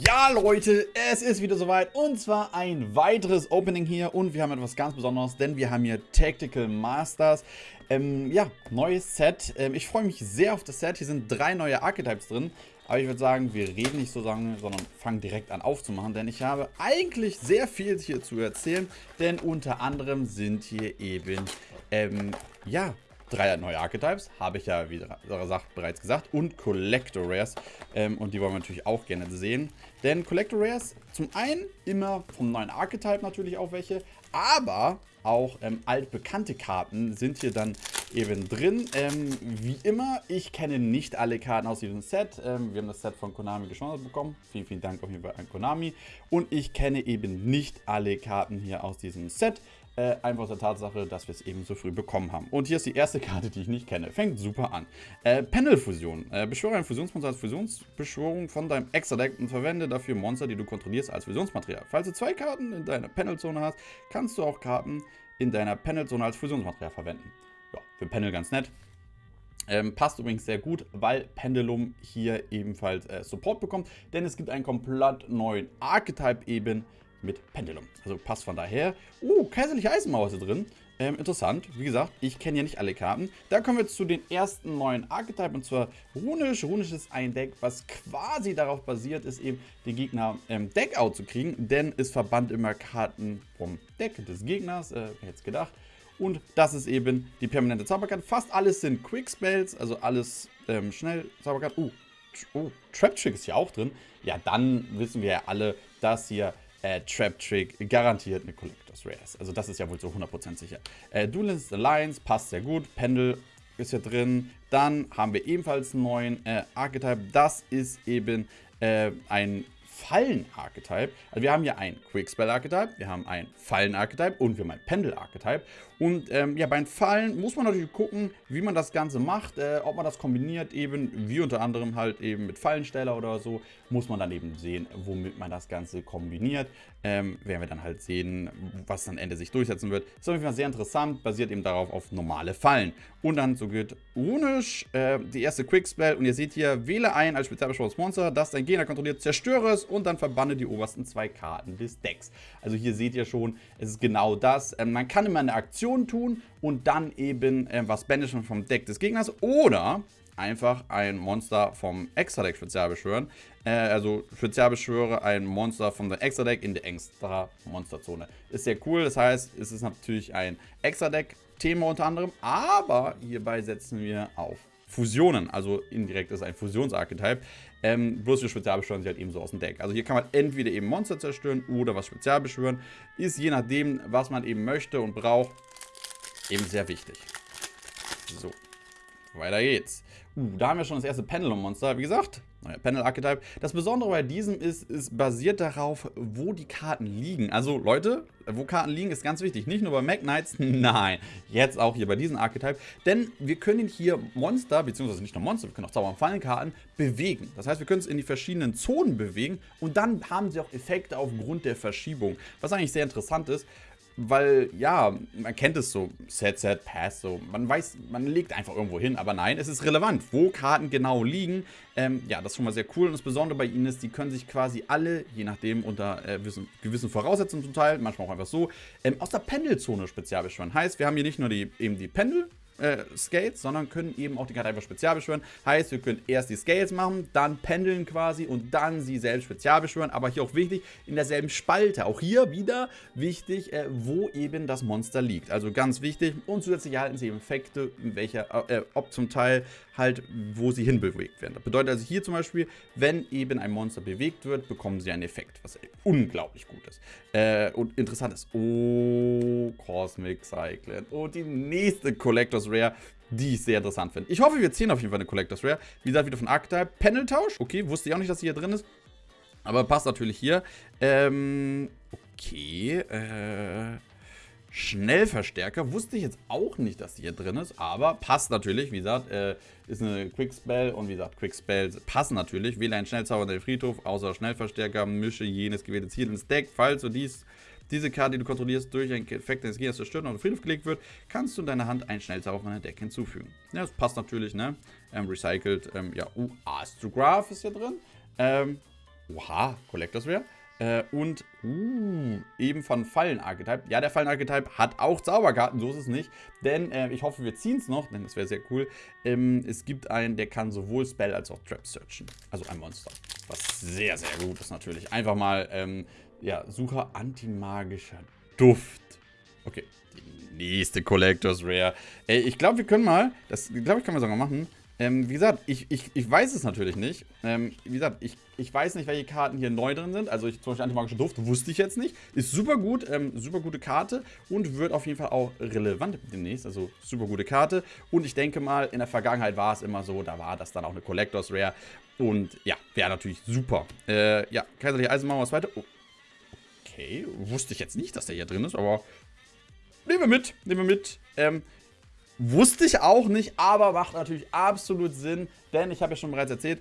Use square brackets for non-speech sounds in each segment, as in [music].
Ja Leute, es ist wieder soweit und zwar ein weiteres Opening hier und wir haben etwas ganz Besonderes, denn wir haben hier Tactical Masters. Ähm, ja, neues Set. Ähm, ich freue mich sehr auf das Set. Hier sind drei neue Archetypes drin. Aber ich würde sagen, wir reden nicht so lange, sondern fangen direkt an aufzumachen, denn ich habe eigentlich sehr viel hier zu erzählen, denn unter anderem sind hier eben, ähm, ja, drei neue Archetypes, habe ich ja, wie gesagt, bereits gesagt, und Collector Rares. Ähm, und die wollen wir natürlich auch gerne sehen. Denn Collector Rares, zum einen immer vom neuen Archetype natürlich auch welche, aber auch ähm, altbekannte Karten sind hier dann eben drin. Ähm, wie immer, ich kenne nicht alle Karten aus diesem Set. Ähm, wir haben das Set von Konami geschmolzen bekommen. Vielen, vielen Dank auf jeden Fall an Konami. Und ich kenne eben nicht alle Karten hier aus diesem Set. Äh, einfach aus der Tatsache, dass wir es eben so früh bekommen haben. Und hier ist die erste Karte, die ich nicht kenne. Fängt super an. Äh, Panel-Fusion. Äh, beschwöre ein Fusionsmonster als Fusionsbeschwörung von deinem Extra-Deck und verwende dafür Monster, die du kontrollierst, als Fusionsmaterial. Falls du zwei Karten in deiner Panel-Zone hast, kannst du auch Karten in deiner Panel-Zone als Fusionsmaterial verwenden. Ja, für Panel ganz nett. Ähm, passt übrigens sehr gut, weil Pendulum hier ebenfalls äh, Support bekommt, denn es gibt einen komplett neuen Archetype eben, mit Pendulum. Also passt von daher. Oh, kaiserliche Eisenmauer ist drin. Ähm, interessant. Wie gesagt, ich kenne ja nicht alle Karten. Da kommen wir jetzt zu den ersten neuen Archetype und zwar Runisch. Runisch ist ein Deck, was quasi darauf basiert ist, eben den Gegner ähm, Deckout zu kriegen, denn es verbannt immer Karten vom Deck des Gegners. Äh, es gedacht? Und das ist eben die permanente Zauberkarte. Fast alles sind Quick Spells, also alles ähm, schnell Zauberkarte. Uh, oh, Trap Trick ist hier auch drin. Ja, dann wissen wir ja alle, dass hier äh, Trap Trick garantiert eine Collectors Rares. Also das ist ja wohl so 100% sicher. Äh, Duelist Alliance passt sehr gut. Pendel ist hier drin. Dann haben wir ebenfalls einen neuen äh, Archetype. Das ist eben äh, ein Fallen-Archetype. Also wir haben hier ein Quick-Spell-Archetype, wir haben ein Fallen-Archetype und wir haben ein Pendel-Archetype. Und ähm, ja, beim Fallen muss man natürlich gucken, wie man das Ganze macht, äh, ob man das kombiniert eben, wie unter anderem halt eben mit Fallensteller oder so, muss man dann eben sehen, womit man das Ganze kombiniert. Ähm, werden wir dann halt sehen, was dann Ende sich durchsetzen wird. Ist auf jeden Fall sehr interessant, basiert eben darauf auf normale Fallen. Und dann so geht Runisch, äh, die erste Quick-Spell und ihr seht hier, wähle ein als spezialbeschworenes Monster, das dein Gegner kontrolliert, zerstöre es und dann verbanne die obersten zwei Karten des Decks. Also hier seht ihr schon, es ist genau das. Ähm, man kann immer eine Aktion tun und dann eben äh, was banishen vom Deck des Gegners oder einfach ein Monster vom Extra-Deck spezial beschwören. Äh, also spezial beschwöre ein Monster der Extra-Deck in der extra Monsterzone. Ist sehr cool, das heißt, es ist natürlich ein Extra-Deck-Thema unter anderem, aber hierbei setzen wir auf Fusionen, also indirekt ist ein Fusionsarchetype. Ähm, bloß wir spezial beschwören sie halt eben so aus dem Deck. Also hier kann man entweder eben Monster zerstören oder was spezial beschwören. Ist je nachdem, was man eben möchte und braucht, eben sehr wichtig. So, weiter geht's. Uh, da haben wir schon das erste Pendulum-Monster. Wie gesagt, neuer Panel-Archetype. Das Besondere bei diesem ist, es basiert darauf, wo die Karten liegen. Also, Leute, wo Karten liegen, ist ganz wichtig. Nicht nur bei Mac Knights, [laughs] nein, jetzt auch hier bei diesem Archetype. Denn wir können hier Monster, beziehungsweise nicht nur Monster, wir können auch Zauber- und Fallenkarten bewegen. Das heißt, wir können es in die verschiedenen Zonen bewegen und dann haben sie auch Effekte aufgrund der Verschiebung. Was eigentlich sehr interessant ist, weil, ja, man kennt es so, Set, Set, Pass, so, man weiß, man legt einfach irgendwo hin, aber nein, es ist relevant, wo Karten genau liegen, ähm, ja, das ist schon mal sehr cool und das Besondere bei ihnen ist, die können sich quasi alle, je nachdem, unter äh, gewissen, gewissen Voraussetzungen zum Teil, manchmal auch einfach so, ähm, aus der Pendelzone spezial beschwören. Heißt, wir haben hier nicht nur die, eben die Pendel, äh, Scales, sondern können eben auch die Karte einfach spezial beschwören. Heißt, wir können erst die Scales machen, dann pendeln quasi und dann sie selbst spezial beschwören. Aber hier auch wichtig, in derselben Spalte. Auch hier wieder wichtig, äh, wo eben das Monster liegt. Also ganz wichtig. Und zusätzlich erhalten sie Effekte, welcher, äh, ob zum Teil halt, wo sie hinbewegt werden. Das bedeutet also hier zum Beispiel, wenn eben ein Monster bewegt wird, bekommen sie einen Effekt, was unglaublich gut ist. Äh, und interessant ist, oh, Cosmic Cyclone. Und die nächste Collectors Rare, die ich sehr interessant finde. Ich hoffe, wir ziehen auf jeden Fall eine Collectors Rare. Wie gesagt, wieder von Archetype. Panel-Tausch. Okay, wusste ich auch nicht, dass sie hier drin ist. Aber passt natürlich hier. Ähm, okay. Äh, Schnellverstärker. Wusste ich jetzt auch nicht, dass die hier drin ist. Aber passt natürlich. Wie gesagt, äh, ist eine Quickspell. Und wie gesagt, Quickspells passen natürlich. Wähle einen Schnellzauber in den Friedhof. Außer Schnellverstärker. Mische jenes gewählte Ziel ins Deck. Falls du dies diese Karte, die du kontrollierst, durch einen Effekt deines Gegners zerstört und auf den Friedhof gelegt wird, kannst du in deiner Hand einen Schnellzauber von deinem Deck hinzufügen. Ja, das passt natürlich, ne? Ähm, recycelt, ähm, ja, uh, Astrograph ist hier drin. Ähm, Oha, Collectors Rare. Äh, und, uh, eben von Fallen-Archetype. Ja, der Fallen-Archetype hat auch Zauberkarten, so ist es nicht. Denn, äh, ich hoffe, wir ziehen es noch, denn das wäre sehr cool. Ähm, es gibt einen, der kann sowohl Spell als auch Trap searchen. Also ein Monster. Was sehr, sehr gut ist natürlich. Einfach mal, ähm, ja, Sucher antimagischer Duft. Okay, die nächste Collectors Rare. Ey, ich glaube, wir können mal, das glaube ich, können wir sogar machen. Ähm, wie gesagt, ich, ich, ich weiß es natürlich nicht. Ähm, wie gesagt, ich, ich weiß nicht, welche Karten hier neu drin sind. Also ich, zum Beispiel Antimagische Duft wusste ich jetzt nicht. Ist super gut, ähm, super gute Karte und wird auf jeden Fall auch relevant demnächst. Also super gute Karte. Und ich denke mal, in der Vergangenheit war es immer so, da war das dann auch eine Collectors Rare. Und ja, wäre natürlich super. Äh, ja, Kaiserliche Eisenmauer, was weiter. Oh. Okay, wusste ich jetzt nicht, dass der hier drin ist, aber nehmen wir mit, nehmen wir mit. Ähm, Wusste ich auch nicht, aber macht natürlich absolut Sinn, denn ich habe ja schon bereits erzählt,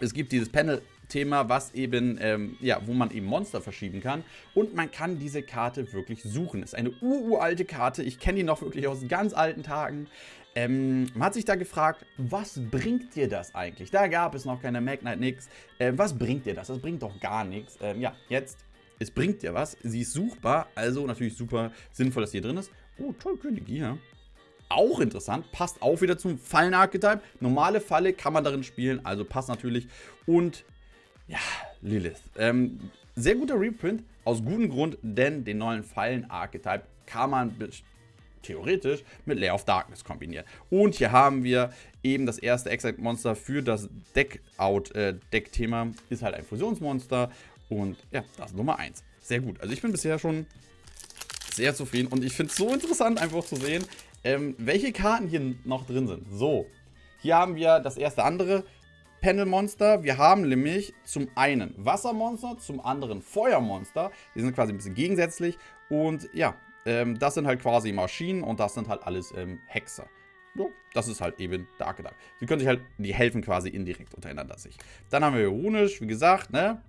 es gibt dieses Panel-Thema, was eben, ähm, ja, wo man eben Monster verschieben kann und man kann diese Karte wirklich suchen. Ist eine uralte Karte, ich kenne die noch wirklich aus ganz alten Tagen. Ähm, man hat sich da gefragt, was bringt dir das eigentlich? Da gab es noch keine Magnite nix. Äh, was bringt dir das? Das bringt doch gar nichts. Ähm, ja, jetzt, es bringt dir was. Sie ist suchbar, also natürlich super sinnvoll, dass sie hier drin ist. Oh, toll, Königin, ja. Auch interessant, passt auch wieder zum Fallen-Archetype. Normale Falle kann man darin spielen, also passt natürlich. Und ja, Lilith. Ähm, sehr guter Reprint, aus gutem Grund, denn den neuen Fallen-Archetype kann man theoretisch mit Lair of Darkness kombinieren. Und hier haben wir eben das erste Exact-Monster für das Deck-Out-Deck-Thema. Äh, ist halt ein Fusionsmonster und ja, das ist Nummer 1. Sehr gut. Also ich bin bisher schon sehr zufrieden und ich finde es so interessant einfach zu sehen, ähm, welche Karten hier noch drin sind. So, hier haben wir das erste andere Panel-Monster. Wir haben nämlich zum einen Wassermonster, zum anderen Feuermonster. Die sind quasi ein bisschen gegensätzlich. Und ja, ähm, das sind halt quasi Maschinen und das sind halt alles ähm, Hexer. So, das ist halt eben der Archetype. Sie können sich halt, die helfen quasi indirekt untereinander sich. Dann haben wir Ironisch, wie gesagt, ne?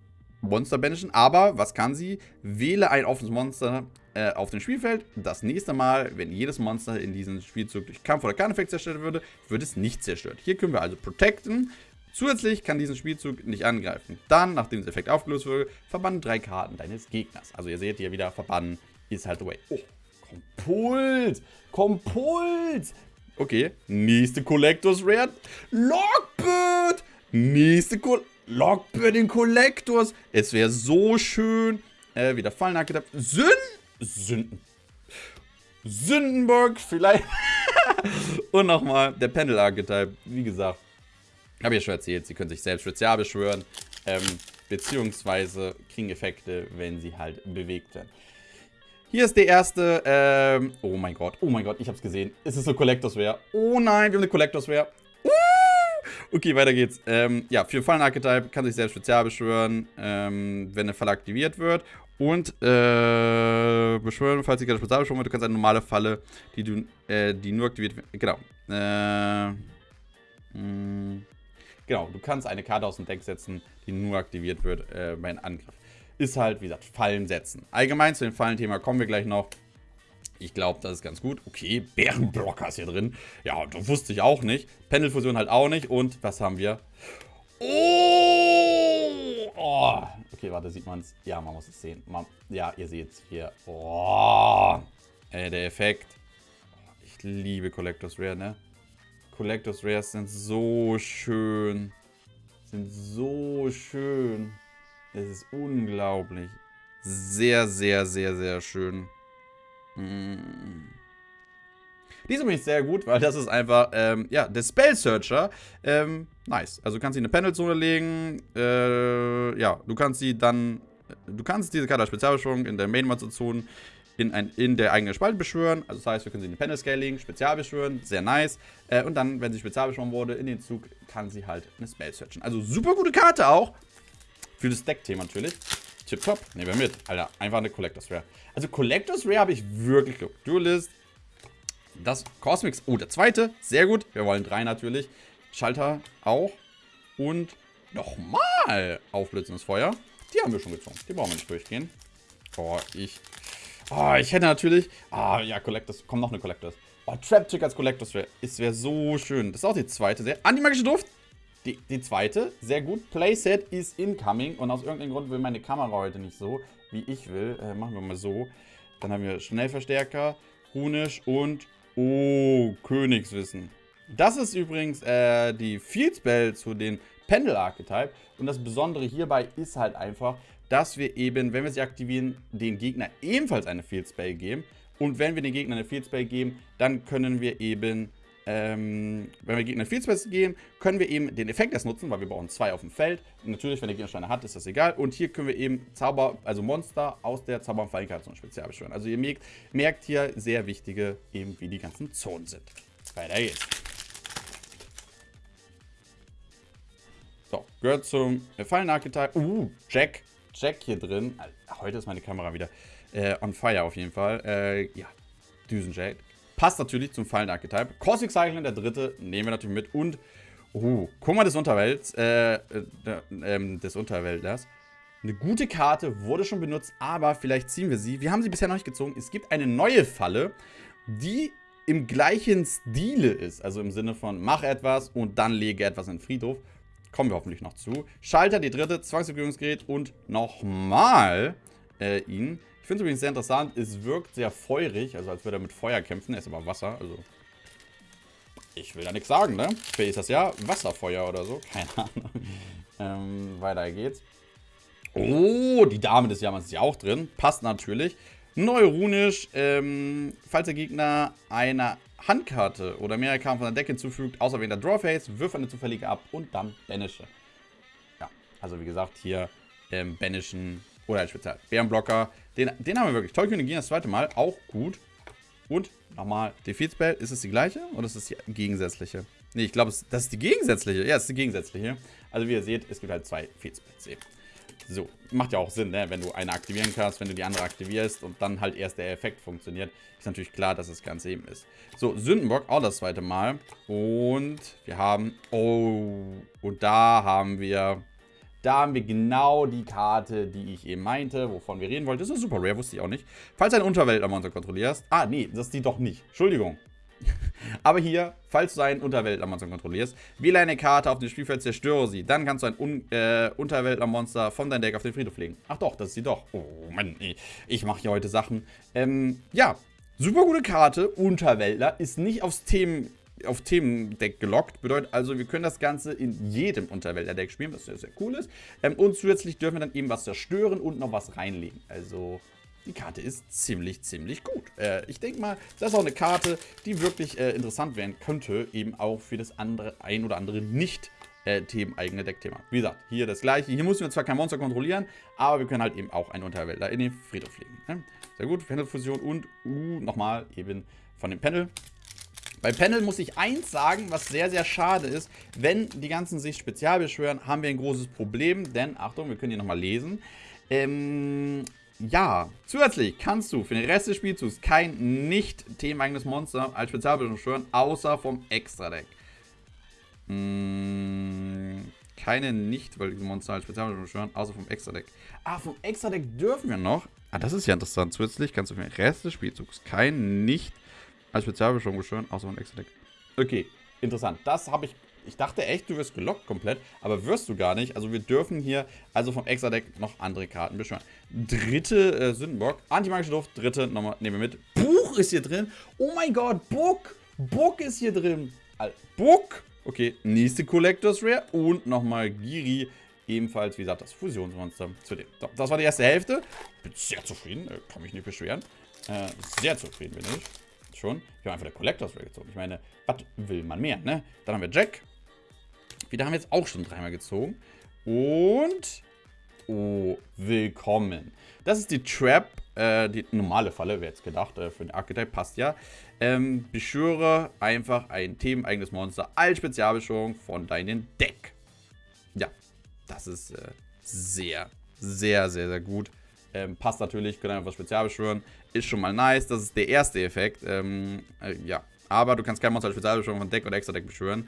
Monster banishen, aber was kann sie? Wähle ein offenes Monster äh, auf dem Spielfeld. Das nächste Mal, wenn jedes Monster in diesem Spielzug durch Kampf oder Karneffekt zerstört würde, wird es nicht zerstört. Hier können wir also protecten. Zusätzlich kann diesen Spielzug nicht angreifen. Dann, nachdem das Effekt aufgelöst wurde, verbannen drei Karten deines Gegners. Also ihr seht hier wieder, verbannen ist halt the way. Oh, Kompuls! Kompuls! Okay, nächste Collectors Rare. Lockbird! Nächste Collectors Lockbird in Collectors. Es wäre so schön. Äh, wieder Fallen nachgedacht. Sünden. Sünden. Sündenburg vielleicht. [laughs] Und nochmal der Pendel-Archetype. Wie gesagt, habe ich ja schon erzählt. Sie können sich selbst Spezial beschwören. Ähm, beziehungsweise kriegen Effekte, wenn sie halt bewegt werden. Hier ist der erste, ähm, oh mein Gott, oh mein Gott, ich hab's gesehen. Es ist eine Collectors Rare. Oh nein, wir haben eine Collectors Rare. Okay, weiter geht's. Ähm, ja, für Fallen-Archetype kann sich selbst Spezial beschwören, ähm, wenn eine Falle aktiviert wird. Und äh, beschwören, falls sie keine Spezial beschwören wird, du kannst eine normale Falle, die, du, äh, die nur aktiviert wird. Genau. Äh, mh, hm. genau, du kannst eine Karte aus dem Deck setzen, die nur aktiviert wird äh, bei einem Angriff. Ist halt, wie gesagt, Fallen setzen. Allgemein zu dem Fallenthema kommen wir gleich noch. Ich glaube, das ist ganz gut. Okay, Bärenblocker ist hier drin. Ja, das wusste ich auch nicht. Pendelfusion halt auch nicht. Und was haben wir? Oh! oh. Okay, warte, sieht man es? Ja, man muss es sehen. Man, ja, ihr seht es hier. Oh! Ey, der Effekt. Ich liebe Collectors Rare, ne? Collectors Rares sind so schön. Sind so schön. Es ist unglaublich. Sehr, sehr, sehr, sehr schön. Mm. Die ist übrigens sehr gut, weil das ist einfach, ähm, ja, der Spell Searcher. Ähm, nice. Also du kannst sie in eine Panelzone legen. Äh, ja, du kannst sie dann, du kannst diese Karte als Spezialbeschwörung in der Main-Monster-Zone in, in der eigenen Spalte beschwören. Also das heißt, wir können sie in die Panel Scale legen, spezial beschwören, sehr nice. Äh, und dann, wenn sie spezial beschworen wurde, in den Zug kann sie halt eine Spell searchen. Also super gute Karte auch. Für das Deck-Thema natürlich. Tipptopp. Nehmen wir mit. Alter, einfach eine Collectors Rare. Also Collectors Rare habe ich wirklich Glück. Duelist. Das Cosmics. Oh, der zweite. Sehr gut. Wir wollen drei natürlich. Schalter auch. Und nochmal aufblitzendes Feuer. Die haben wir schon gezogen. Die brauchen wir nicht durchgehen. Oh, ich... Oh, ich hätte natürlich... Ah, ja, Collectors. Komm, noch eine Collectors. Oh, Trap Chick als Collectors Rare. Es wäre so schön. Das ist auch die zweite. Sehr... Antimagische Duft. Die, die zweite, sehr gut. Playset is incoming. Und aus irgendeinem Grund will meine Kamera heute nicht so, wie ich will. Äh, machen wir mal so. Dann haben wir Schnellverstärker, Runisch und... Oh, Königswissen. Das ist übrigens äh, die Field Spell zu den Pendel Archetype. Und das Besondere hierbei ist halt einfach, dass wir eben, wenn wir sie aktivieren, den Gegner ebenfalls eine Field Spell geben. Und wenn wir den Gegner eine Field Spell geben, dann können wir eben ähm, wenn wir Gegner Field Space geben, können wir eben den Effekt erst nutzen, weil wir brauchen zwei auf dem Feld. Natürlich, wenn der Gegner Steine hat, ist das egal. Und hier können wir eben Zauber, also Monster aus der Zauber- und Fallenkarte zum Spezial beschwören. Also ihr merkt, merkt hier sehr wichtige, eben wie die ganzen Zonen sind. Weiter geht's. So, gehört zum Fallenarchetype. Uh, Jack. Jack hier drin. Heute ist meine Kamera wieder äh, on fire auf jeden Fall. Äh, ja, Düsenjack. Passt natürlich zum Fallen-Archetype. Cosmic Cycling, der dritte, nehmen wir natürlich mit. Und, uh, Kummer des Unterwelts, äh, äh, äh, des Unterwäldlers. Eine gute Karte, wurde schon benutzt, aber vielleicht ziehen wir sie. Wir haben sie bisher noch nicht gezogen. Es gibt eine neue Falle, die im gleichen Stile ist. Also im Sinne von, mach etwas und dann lege etwas in den Friedhof. Kommen wir hoffentlich noch zu. Schalter, die dritte, Zwangserhöhungsgerät und nochmal äh, ihn. Ich finde es übrigens sehr interessant, es wirkt sehr feurig, also als würde er mit Feuer kämpfen. Er ist aber Wasser, also ich will da nichts sagen, ne? Vielleicht ist das ja Wasserfeuer oder so, [laughs] keine Ahnung. ähm, weiter geht's. Oh, die Dame des Jammers ist ja auch drin. Passt natürlich. Neuronisch, ähm, falls der Gegner eine Handkarte oder mehrere Karten von der Decke hinzufügt, außer wenn der Drawface, wirf eine zufällige ab und dann banische. Ja, also wie gesagt, hier ähm, banishen oder ein Spezial. Bärenblocker. Den, den haben wir wirklich. Tollkönigin das zweite Mal. Auch gut. Und nochmal, Defeat Spell. Ist es die gleiche oder ist es die gegensätzliche? Ne, ich glaube, das ist die gegensätzliche. Ja, es ist die gegensätzliche. Also wie ihr seht, es gibt halt zwei Defeat Spells. So, macht ja auch Sinn, ne? wenn du eine aktivieren kannst, wenn du die andere aktivierst und dann halt erst der Effekt funktioniert, ist natürlich klar, dass das Ganze eben ist. So, Sündenbock, auch das zweite Mal. Und wir haben, oh, und da haben wir da haben wir genau die Karte, die ich eben meinte, wovon wir reden wollten. Das ist super rare, wusste ich auch nicht. Falls du ein Unterweltler-Monster kontrollierst. Ah, nee, das ist die doch nicht. Entschuldigung. [laughs] Aber hier, falls du ein Unterweltler-Monster kontrollierst, wähle eine Karte auf dem Spielfeld, zerstöre sie. Dann kannst du ein Un äh, Unterweltler-Monster von deinem Deck auf den Friedhof legen. Ach doch, das ist sie doch. Oh Mann, ich mache hier heute Sachen. Ähm, ja, super gute Karte. Unterweltler ist nicht aufs Themen auf Themendeck gelockt. Bedeutet also, wir können das Ganze in jedem Unterwälder-Deck spielen, was sehr, sehr cool ist. Ähm, und zusätzlich dürfen wir dann eben was zerstören und noch was reinlegen. Also, die Karte ist ziemlich, ziemlich gut. Äh, ich denke mal, das ist auch eine Karte, die wirklich äh, interessant werden könnte, eben auch für das andere ein oder andere nicht äh, themeneigene Deckthema. Wie gesagt, hier das gleiche. Hier müssen wir zwar kein Monster kontrollieren, aber wir können halt eben auch einen Unterwälder in den Friedhof legen. Ne? Sehr gut, Pendelfusion und uh, nochmal eben von dem Panel bei Panel muss ich eins sagen, was sehr, sehr schade ist. Wenn die ganzen sich spezial beschwören, haben wir ein großes Problem. Denn, Achtung, wir können hier nochmal lesen. Ähm, ja, zusätzlich kannst du für den Rest des Spielzugs kein nicht themeneigenes Monster als Spezialbeschwören beschwören, außer vom Extra-Deck. Hm, keine nicht Monster als Spezialbeschwören beschwören, außer vom Extra-Deck. Ah, vom Extra-Deck dürfen wir noch. Ah, das ist ja interessant. Zusätzlich kannst du für den Rest des Spielzugs kein nicht als Spezialbeschwörung beschwören, außer ein Extra-Deck. Okay, interessant. Das habe ich. Ich dachte echt, du wirst gelockt komplett, aber wirst du gar nicht. Also wir dürfen hier also vom Extra-Deck noch andere Karten beschwören. Dritte äh, Sündenbock. Antimagische Duft. Dritte nochmal nehmen wir mit. Buch ist hier drin. Oh mein Gott, Book. Book ist hier drin. Book. Okay, nächste Collectors Rare. Und nochmal Giri. Ebenfalls, wie gesagt, das Fusionsmonster zu dem. So, das war die erste Hälfte. Bin sehr zufrieden. Äh, kann mich nicht beschweren. Äh, sehr zufrieden bin ich schon. Wir haben einfach der Collectors Ray gezogen. Ich meine, was will man mehr, ne? Dann haben wir Jack. Wieder haben wir jetzt auch schon dreimal gezogen. Und... Oh, willkommen. Das ist die Trap, äh, die normale Falle, wäre jetzt gedacht, äh, für den Archetype passt ja. Ähm, beschwöre einfach ein themeneigenes Monster als Spezialbeschwörung von deinem Deck. Ja, das ist äh, sehr, sehr, sehr, sehr gut. Ähm, passt natürlich, können einfach spezial beschwören. Ist schon mal nice. Das ist der erste Effekt. Ähm, äh, ja. Aber du kannst kein Monster als Spezialbeschwörung von Deck oder Extra-Deck beschwören.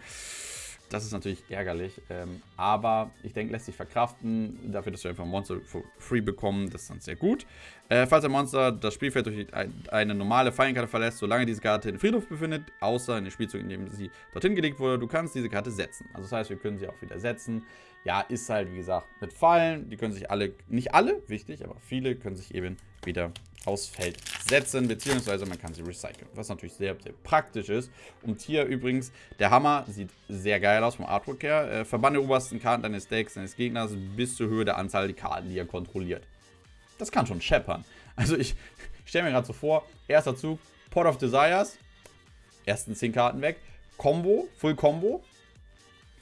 Das ist natürlich ärgerlich, ähm, aber ich denke, lässt sich verkraften. Dafür, dass wir einfach ein Monster free bekommen, das ist dann sehr gut. Äh, falls ein Monster das Spielfeld durch ein, eine normale Fallenkarte verlässt, solange diese Karte in Friedhof befindet, außer in den Spielzug, in dem sie dorthin gelegt wurde, du kannst diese Karte setzen. Also das heißt, wir können sie auch wieder setzen. Ja, ist halt, wie gesagt, mit Fallen. Die können sich alle, nicht alle, wichtig, aber viele können sich eben wieder aufs Feld setzen, beziehungsweise man kann sie recyceln, was natürlich sehr, sehr praktisch ist. Und hier übrigens, der Hammer sieht sehr geil aus vom Artwork her. Äh, verbanne obersten Karten deines Decks, deines Gegners bis zur Höhe der Anzahl der Karten, die er kontrolliert. Das kann schon scheppern. Also ich, ich stelle mir gerade so vor, erster Zug, Pot of Desires, ersten 10 Karten weg, Combo, Full Combo,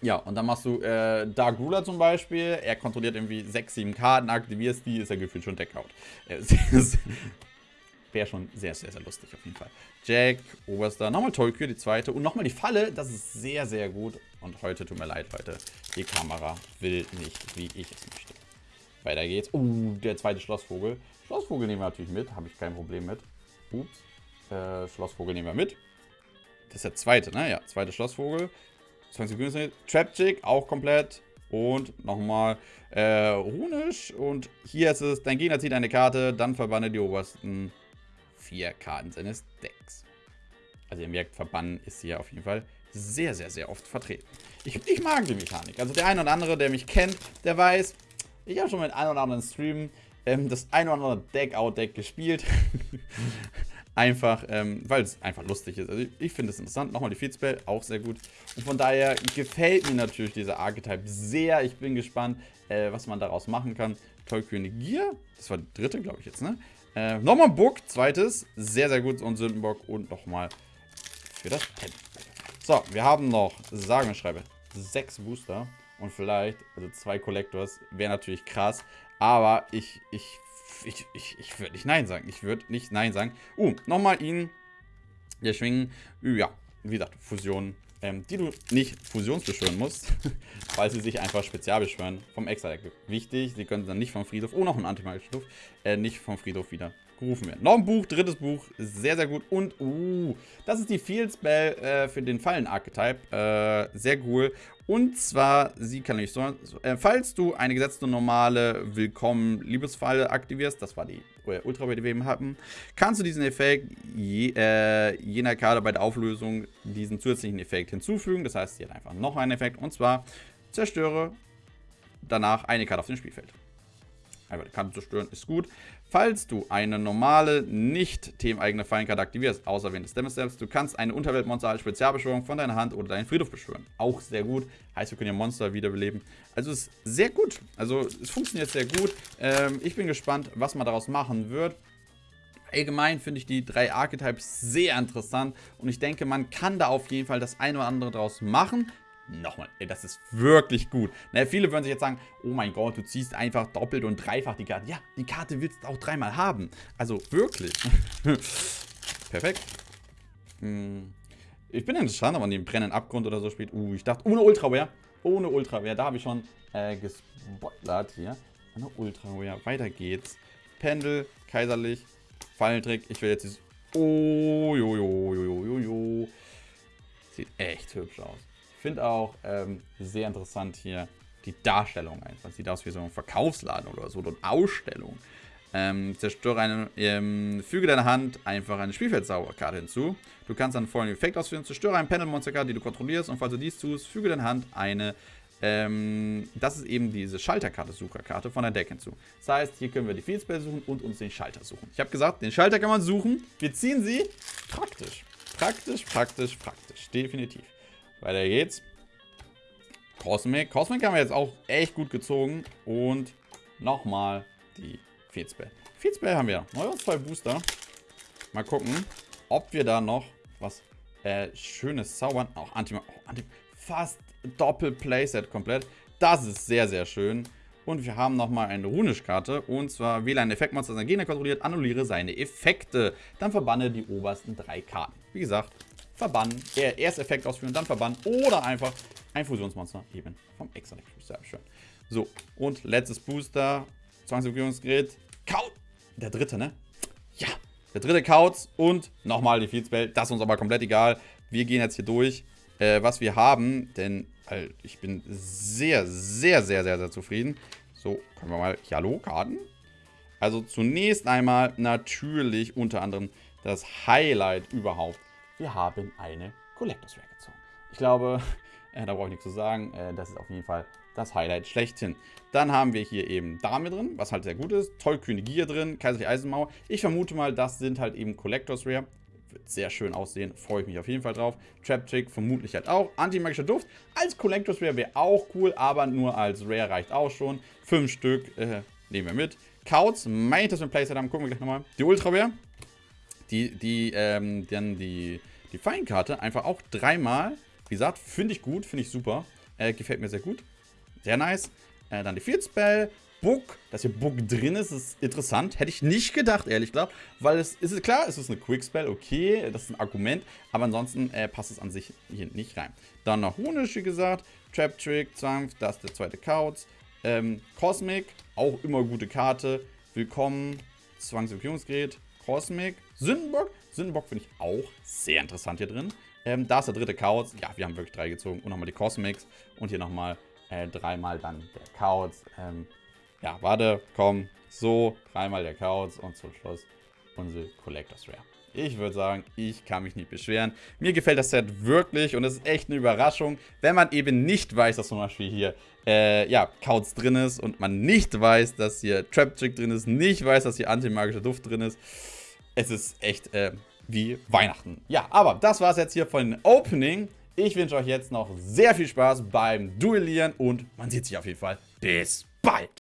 ja, und dann machst du äh, Dark Ruler zum Beispiel. Er kontrolliert irgendwie 6, 7 Karten, aktivierst die, ist er gefühlt schon Deckout. Äh, [laughs] Wäre schon sehr, sehr, sehr lustig auf jeden Fall. Jack, Oberster, nochmal Tolkien, die zweite. Und nochmal die Falle, das ist sehr, sehr gut. Und heute, tut mir leid, Leute, die Kamera will nicht, wie ich es möchte. Weiter geht's. Uh, der zweite Schlossvogel. Schlossvogel nehmen wir natürlich mit, habe ich kein Problem mit. Ups. Äh, Schlossvogel nehmen wir mit. Das ist der zweite, ne? Ja, zweite Schlossvogel. 20 Sekunden. Trapchick auch komplett. Und nochmal äh, runisch. Und hier ist es, dein Gegner zieht eine Karte, dann verbanne die obersten vier Karten seines Decks. Also ihr merkt, verbannen ist hier auf jeden Fall sehr, sehr, sehr oft vertreten. Ich, ich mag die Mechanik. Also der eine oder andere, der mich kennt, der weiß, ich habe schon mit einem oder anderen Stream ähm, das ein oder andere Deck-Out-Deck gespielt. [laughs] Einfach, ähm, weil es einfach lustig ist. Also ich, ich finde es interessant. Nochmal die Feedspell, auch sehr gut. Und von daher gefällt mir natürlich dieser Archetype sehr. Ich bin gespannt, äh, was man daraus machen kann. Tollkühne Gier, das war die dritte, glaube ich jetzt, ne? Äh, nochmal Book, zweites, sehr, sehr gut. Und Sündenbock und nochmal für das Pen. So, wir haben noch, sagen wir schreibe, sechs Booster und vielleicht, also zwei Collectors, wäre natürlich krass. Aber ich, ich ich, ich, ich würde nicht Nein sagen. Ich würde nicht Nein sagen. Uh, nochmal ihn. Der Schwingen. Ja, wie gesagt, Fusion. Ähm, die du nicht fusionsbeschwören musst, [laughs] weil sie sich einfach spezial beschwören vom Extra-Deck. Wichtig, sie können dann nicht vom Friedhof, oh, noch ein antimagischen Stuff, äh, nicht vom Friedhof wieder gerufen werden. Noch ein Buch, drittes Buch, sehr, sehr gut. Und, uh, das ist die Field Spell äh, für den Fallen-Archetype. Äh, sehr cool. Und zwar, sie kann nicht so, äh, falls du eine gesetzte normale Willkommen Liebesfalle aktivierst, das war die Ultra, die wir kannst du diesen Effekt je, äh, jener Karte bei der Auflösung diesen zusätzlichen Effekt hinzufügen. Das heißt, sie hat einfach noch einen Effekt und zwar zerstöre danach eine Karte auf dem Spielfeld. Einfach die Karte zerstören ist gut. Falls du eine normale, nicht themeneigene Fallenkarte aktivierst, außer während des Damage Steps, du kannst eine Unterweltmonster als Spezialbeschwörung von deiner Hand oder deinen Friedhof beschwören. Auch sehr gut. Heißt, wir können ja Monster wiederbeleben. Also ist sehr gut. Also es funktioniert sehr gut. Ähm, ich bin gespannt, was man daraus machen wird. Allgemein finde ich die drei Archetypes sehr interessant und ich denke, man kann da auf jeden Fall das eine oder andere draus machen nochmal, ey, das ist wirklich gut. Na, viele würden sich jetzt sagen, oh mein Gott, du ziehst einfach doppelt und dreifach die Karte. Ja, die Karte willst du auch dreimal haben. Also wirklich. [laughs] Perfekt. Hm. Ich bin interessant, ob man den brennenden Abgrund oder so spielt. Uh, ich dachte, ohne Ultraware. Ohne Ultraware. Da habe ich schon äh, gespoilert hier. Ohne Ultraware. Weiter geht's. Pendel, kaiserlich, Fallentrick. Ich will jetzt dieses... Oh, jo, jo, jo, jo, jo. Sieht echt hübsch aus finde auch ähm, sehr interessant hier die Darstellung einfach. Sieht aus wie so ein Verkaufsladen oder so, oder eine Ausstellung. Ähm, zerstöre eine, ähm, füge deiner Hand einfach eine Spielfeldsauberkarte hinzu. Du kannst dann folgenden Effekt ausführen. Zerstöre ein Panel-Monsterkarte, die du kontrollierst. Und falls du dies tust, füge deiner Hand eine, ähm, das ist eben diese Schalterkarte, Sucherkarte von der Deck hinzu. Das heißt, hier können wir die Fieldspell suchen und uns den Schalter suchen. Ich habe gesagt, den Schalter kann man suchen. Wir ziehen sie. Praktisch. Praktisch, praktisch, praktisch. Definitiv. Weiter geht's. Cosmic. Cosmic haben wir jetzt auch echt gut gezogen. Und nochmal die Feedspell. Feedspell haben wir. Neue zwei Booster. Mal gucken, ob wir da noch was äh, Schönes zaubern. Auch Anti, oh, Anti fast Doppel-Playset komplett. Das ist sehr, sehr schön. Und wir haben nochmal eine Runisch-Karte. Und zwar wähle ein Effektmonster, seinen Gegner kontrolliert, annulliere seine Effekte. Dann verbanne die obersten drei Karten. Wie gesagt, verbannen, erst Effekt ausführen, dann verbannen oder einfach ein Fusionsmonster eben vom Extra Sehr schön. So, und letztes Booster, Zwangsregierungsgerät, Kaut, der dritte, ne? Ja, der dritte Kauz und nochmal die Feedspell, das ist uns aber komplett egal. Wir gehen jetzt hier durch. äh, was wir haben, denn äh, ich bin sehr, sehr, sehr, sehr, sehr zufrieden. So, können wir mal, hallo, Karten? Also zunächst einmal natürlich unter anderem das Highlight überhaupt. Wir haben eine Collectors Rare gezogen. Ich glaube, [laughs] äh, da brauche ich nichts zu sagen. Äh, das ist auf jeden Fall das Highlight schlechthin. Dann haben wir hier eben Dame drin, was halt sehr gut ist. Tollkühne Gier drin, Kaiserliche Eisenmauer. Ich vermute mal, das sind halt eben Collectors Rare. Wird sehr schön aussehen, freue ich mich auf jeden Fall drauf. Trap Trick vermutlich halt auch. Antimagischer Duft als Collectors Rare wäre auch cool, aber nur als Rare reicht auch schon. Fünf Stück äh, nehmen wir mit. Couts, mein das wir Playset haben, gucken wir gleich nochmal. Die Ultra Rare, die, die, ähm, dann die, die Feinkarte einfach auch dreimal. Wie gesagt, finde ich gut, finde ich super. Äh, gefällt mir sehr gut. Sehr nice. Äh, dann die Field Spell. Book, dass hier Book drin ist, ist interessant. Hätte ich nicht gedacht, ehrlich gesagt. Weil es ist klar, es ist eine Quick Spell, okay, das ist ein Argument. Aber ansonsten äh, passt es an sich hier nicht rein. Dann noch Honisch, wie gesagt. Trap Trick, Zwang, das ist der zweite Couch. Ähm, Cosmic, auch immer gute Karte. Willkommen, Zwangsempfehlungsgerät. Cosmic, Sündenbock. Sündenbock finde ich auch sehr interessant hier drin. Ähm, da ist der dritte Chaos. Ja, wir haben wirklich drei gezogen. Und nochmal die Cosmics. Und hier nochmal äh, dreimal dann der Chaos. Ähm, ja, warte, komm. So, dreimal der Chaos. Und zum Schluss unsere Collectors Rare. Ich würde sagen, ich kann mich nicht beschweren. Mir gefällt das Set wirklich und es ist echt eine Überraschung, wenn man eben nicht weiß, dass zum Beispiel hier, äh, ja, Couch drin ist und man nicht weiß, dass hier Trap Trick drin ist, nicht weiß, dass hier antimagischer Duft drin ist. Es ist echt, äh, wie Weihnachten. Ja, aber das war es jetzt hier von Opening. Ich wünsche euch jetzt noch sehr viel Spaß beim Duellieren und man sieht sich auf jeden Fall. Bis bald!